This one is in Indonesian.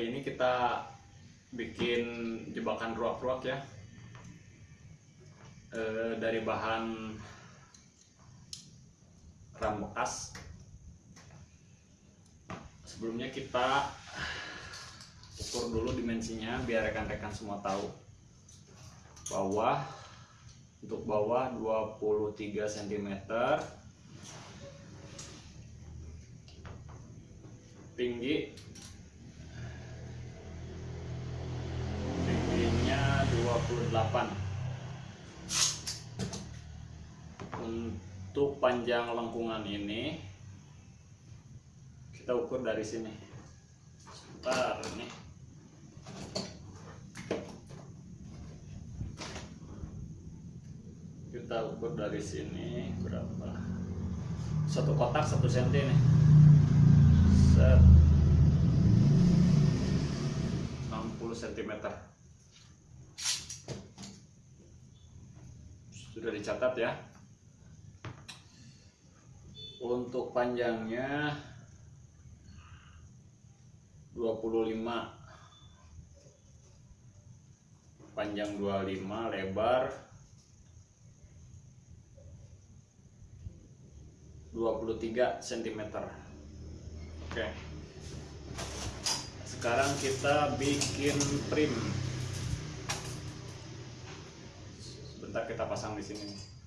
Hari ini kita bikin jebakan ruak-ruak ya. E, Dari bahan ram bekas. Sebelumnya kita ukur dulu dimensinya biar rekan-rekan semua tahu. Bawah untuk bawah 23 cm tinggi 28 untuk panjang lengkungan ini kita ukur dari sini. Sebentar nih kita ukur dari sini berapa? Satu kotak satu senti nih. Set. 60 cm sudah dicatat ya. Untuk panjangnya 25 panjang 25 lebar 23 cm Oke. Sekarang kita bikin trim sebentar kita pasang di sini